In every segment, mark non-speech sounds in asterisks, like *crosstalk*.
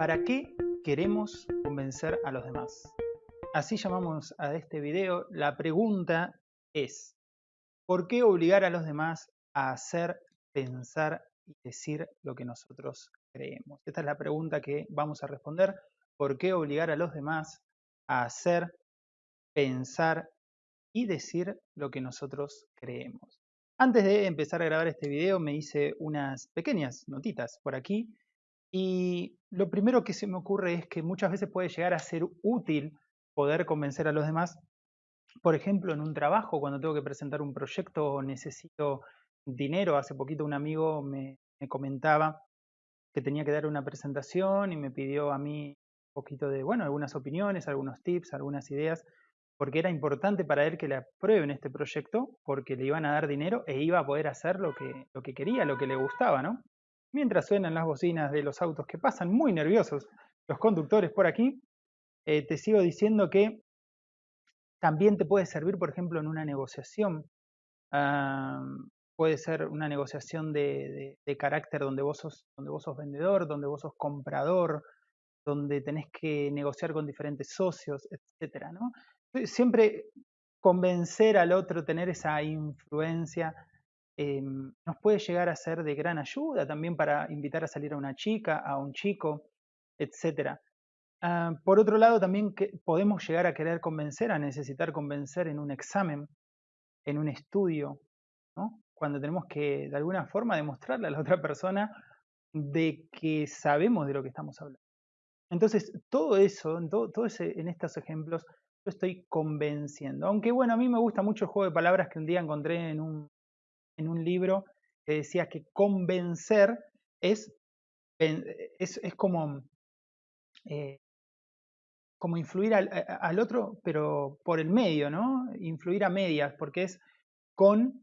¿Para qué queremos convencer a los demás? Así llamamos a este video. La pregunta es, ¿por qué obligar a los demás a hacer, pensar y decir lo que nosotros creemos? Esta es la pregunta que vamos a responder. ¿Por qué obligar a los demás a hacer, pensar y decir lo que nosotros creemos? Antes de empezar a grabar este video me hice unas pequeñas notitas por aquí y lo primero que se me ocurre es que muchas veces puede llegar a ser útil poder convencer a los demás. Por ejemplo, en un trabajo, cuando tengo que presentar un proyecto o necesito dinero. Hace poquito un amigo me, comentaba que tenía que dar una presentación y me pidió a mí un poquito de, bueno, algunas opiniones, algunos tips, algunas ideas, porque era importante para él que le aprueben este proyecto, porque le iban a dar dinero e iba a poder hacer lo que, lo que quería, lo que le gustaba, ¿no? Mientras suenan las bocinas de los autos que pasan, muy nerviosos los conductores por aquí, eh, te sigo diciendo que también te puede servir, por ejemplo, en una negociación. puede ser una negociación de, carácter donde vos, sos, vendedor, donde vos sos comprador, donde tenés que negociar con diferentes socios, etc. Siempre convencer al otro, tener esa influencia, Em, nos puede llegar a ser de gran ayuda también para invitar a salir a una chica, a un chico, etc. Ah, por otro lado, también podemos llegar a querer convencer, a necesitar convencer en un examen, en un estudio, cuando tenemos que de alguna forma demostrarle a la otra persona de que sabemos de lo que estamos hablando. Entonces, todo eso, todo, todo ese, en estos ejemplos, yo estoy convenciendo. Aunque bueno, a mí me gusta mucho el juego de palabras que un día encontré en un, en un libro que decía que convencer es, es, como, eh, como influir al, al, otro, pero por el medio, ¿no? Influir a medias, porque es con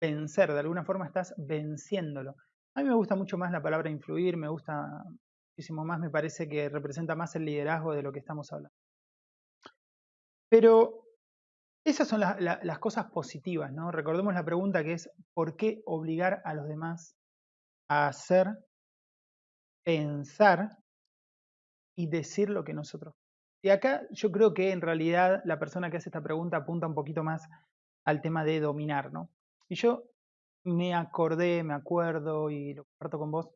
vencer, de alguna forma estás venciéndolo. A mí me gusta mucho más la palabra influir, me gusta muchísimo más, me parece que representa más el liderazgo de lo que estamos hablando. Pero esas son las cosas positivas, ¿no? Recordemos la pregunta que es, ¿por qué obligar a los demás a hacer, pensar y decir lo que nosotros? Y acá yo creo que en realidad la persona que hace esta pregunta apunta un poquito más al tema de dominar, ¿no? Y yo me acordé, me acuerdo y lo comparto con vos,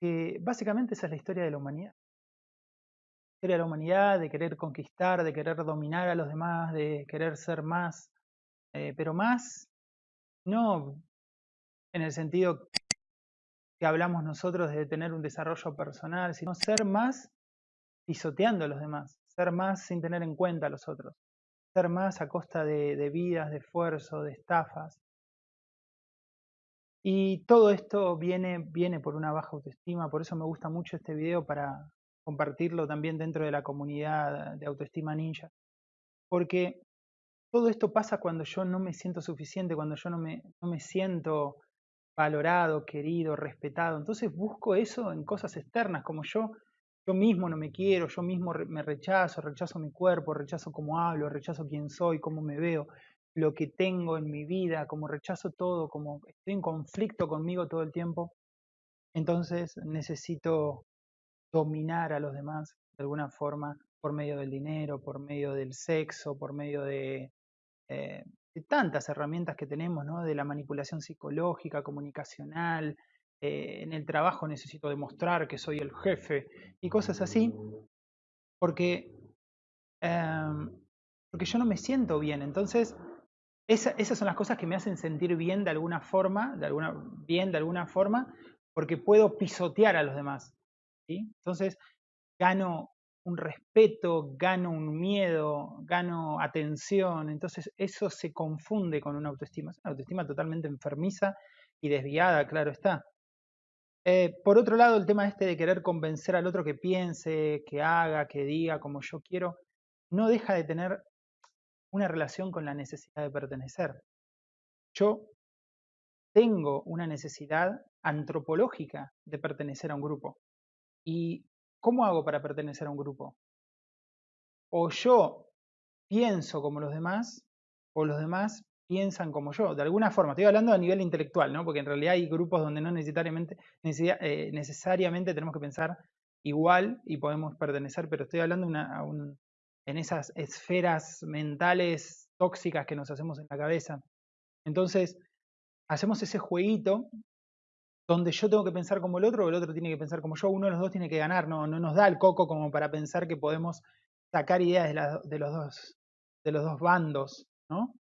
que básicamente esa es la historia de la humanidad de la humanidad, de querer conquistar, de querer dominar a los demás, de querer ser más, eh, pero más no en el sentido que hablamos nosotros de tener un desarrollo personal, sino ser más pisoteando a los demás, ser más sin tener en cuenta a los otros, ser más a costa de, vidas, de esfuerzo, de estafas. Y todo esto viene, viene por una baja autoestima, por eso me gusta mucho este video para, compartirlo también dentro de la comunidad de autoestima ninja, porque todo esto pasa cuando yo no me siento suficiente, cuando yo no me, no me siento valorado, querido, respetado. Entonces busco eso en cosas externas, como yo, yo mismo no me quiero, yo mismo me rechazo, rechazo mi cuerpo, rechazo cómo hablo, rechazo quién soy, cómo me veo, lo que tengo en mi vida, como rechazo todo, como estoy en conflicto conmigo todo el tiempo. Entonces necesito dominar a los demás de alguna forma por medio del dinero, por medio del sexo, por medio de, eh, tantas herramientas que tenemos, ¿no? de la manipulación psicológica, comunicacional, eh, en el trabajo necesito demostrar que soy el jefe y cosas así, porque, em, porque yo no me siento bien. Entonces, esas son las cosas que me hacen sentir bien de alguna forma, de alguna, bien de alguna forma, porque puedo pisotear a los demás. Entonces, gano un respeto, gano un miedo, gano atención, entonces eso se confunde con una autoestima, es una autoestima totalmente enfermiza y desviada, claro está. Eh, por otro lado, el tema este de querer convencer al otro que piense, que haga, que diga como yo quiero, no deja de tener una relación con la necesidad de pertenecer. Yo tengo una necesidad antropológica de pertenecer a un grupo. ¿Y cómo hago para pertenecer a un grupo? O yo pienso como los demás, o los demás piensan como yo. De alguna forma, estoy hablando a nivel intelectual, ¿no? porque en realidad hay grupos donde no necesariamente, eh, tenemos que pensar igual y podemos pertenecer, pero estoy hablando en esas esferas mentales tóxicas que nos hacemos en la cabeza. Entonces, hacemos ese jueguito donde yo tengo que pensar como el otro el otro tiene que pensar como yo, uno de los dos tiene que ganar, no, no nos da el coco como para pensar que podemos sacar ideas de, los, dos, de los dos bandos, ¿no?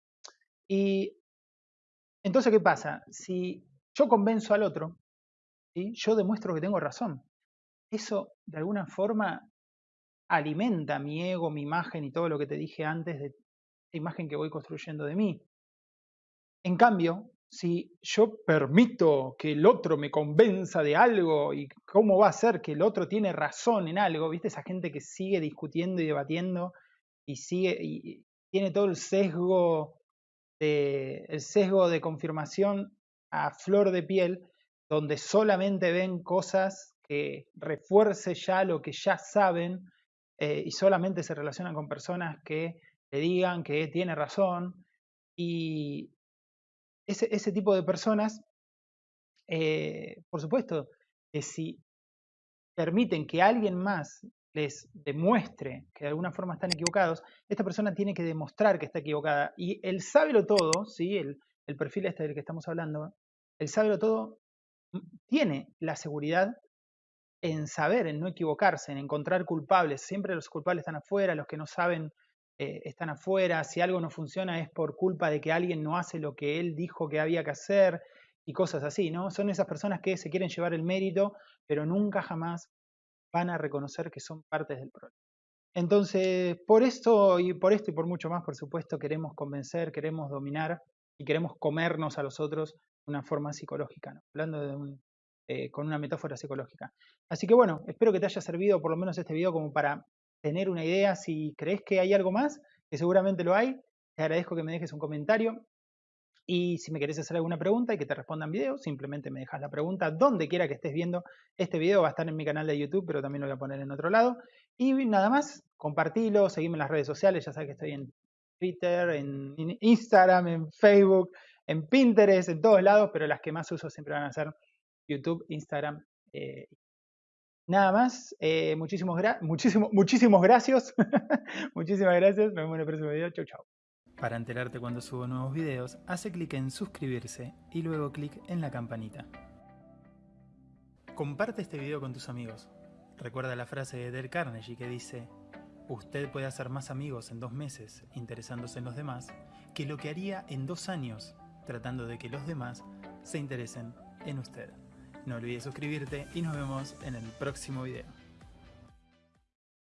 Y entonces, ¿qué pasa? Si yo convenzo al otro, yo demuestro que tengo razón. Eso, de alguna forma, alimenta mi ego, mi imagen y todo lo que te dije antes de la imagen que voy construyendo de mí. En cambio, si yo permito que el otro me convenza de algo y cómo va a ser que el otro tiene razón en algo, ¿viste? Esa gente que sigue discutiendo y debatiendo y sigue y tiene todo el sesgo de, el sesgo de confirmación a flor de piel, donde solamente ven cosas que refuerce ya lo que ya saben eh, y solamente se relacionan con personas que le digan que tiene razón y, ese, tipo de personas, eh, por supuesto, que si permiten que alguien más les demuestre que de alguna forma están equivocados, esta persona tiene que demostrar que está equivocada. Y el sábelo todo, ¿sí? el, el perfil este del que estamos hablando, el sábelo todo tiene la seguridad en saber, en no equivocarse, en encontrar culpables. Siempre los culpables están afuera, los que no saben eh, están afuera, si algo no funciona es por culpa de que alguien no hace lo que él dijo que había que hacer y cosas así, ¿no? Son esas personas que se quieren llevar el mérito, pero nunca jamás van a reconocer que son partes del problema. Entonces, por esto y por esto y por mucho más, por supuesto, queremos convencer, queremos dominar y queremos comernos a los otros de una forma psicológica, ¿no? hablando de eh, con una metáfora psicológica. Así que bueno, espero que te haya servido por lo menos este video como para tener una idea. Si crees que hay algo más, que seguramente lo hay, te agradezco que me dejes un comentario. Y si me querés hacer alguna pregunta y que te responda en video, simplemente me dejas la pregunta donde quiera que estés viendo. Este video va a estar en mi canal de YouTube, pero también lo voy a poner en otro lado. Y nada más, compartilo, seguime en las redes sociales, ya sabes que estoy en Twitter, en Instagram, en Facebook, en Pinterest, en todos lados, pero las que más uso siempre van a ser YouTube, Instagram eh, Nada más, eh, muchísimos, muchísimo, muchísimos gracias. *laughs* Muchísimas gracias. Nos vemos en el próximo video. Chau, chau. Para enterarte cuando subo nuevos videos, hace clic en suscribirse y luego clic en la campanita. Comparte este video con tus amigos. Recuerda la frase de Del Carnegie que dice Usted puede hacer más amigos en dos meses interesándose en los demás que lo que haría en dos años tratando de que los demás se interesen en usted. No olvides suscribirte y nos vemos en el próximo video.